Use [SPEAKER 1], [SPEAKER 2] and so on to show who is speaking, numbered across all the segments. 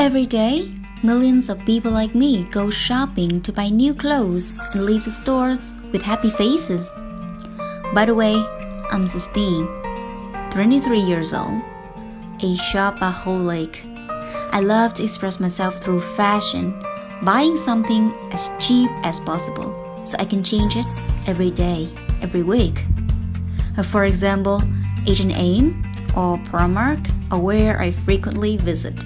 [SPEAKER 1] Every day, millions of people like me go shopping to buy new clothes and leave the stores with happy faces. By the way, I'm Sistine, 23 years old, a shopaholic. I love to express myself through fashion, buying something as cheap as possible so I can change it every day, every week. Uh, for example, H&M or Primark are where I frequently visit.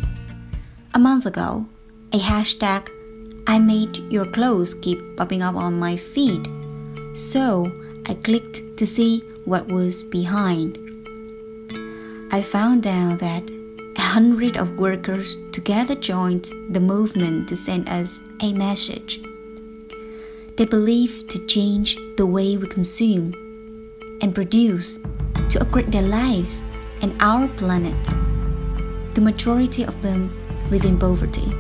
[SPEAKER 1] A month ago, a hashtag I made your clothes keep popping up on my feed. So I clicked to see what was behind. I found out that a hundred of workers together joined the movement to send us a message. They believe to change the way we consume and produce to upgrade their lives and our planet. The majority of them live in poverty,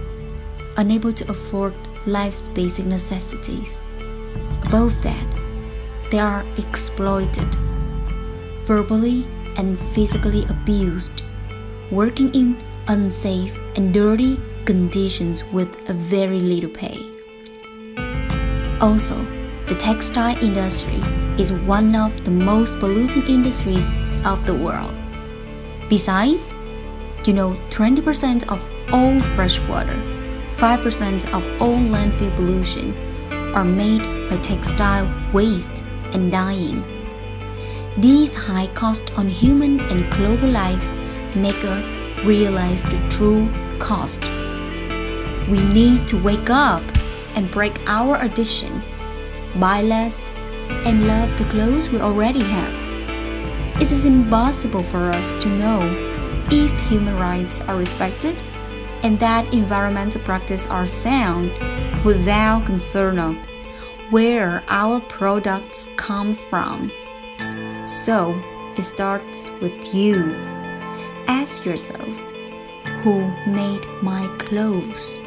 [SPEAKER 1] unable to afford life's basic necessities. Above that, they are exploited, verbally and physically abused, working in unsafe and dirty conditions with a very little pay. Also, the textile industry is one of the most polluting industries of the world. Besides, you know 20% of all freshwater, 5% of all landfill pollution are made by textile waste and dyeing. These high costs on human and global lives make us realize the true cost. We need to wake up and break our addiction, buy less, and love the clothes we already have. It is impossible for us to know if human rights are respected and that environmental practices are sound without concern of where our products come from. So it starts with you. Ask yourself, who made my clothes?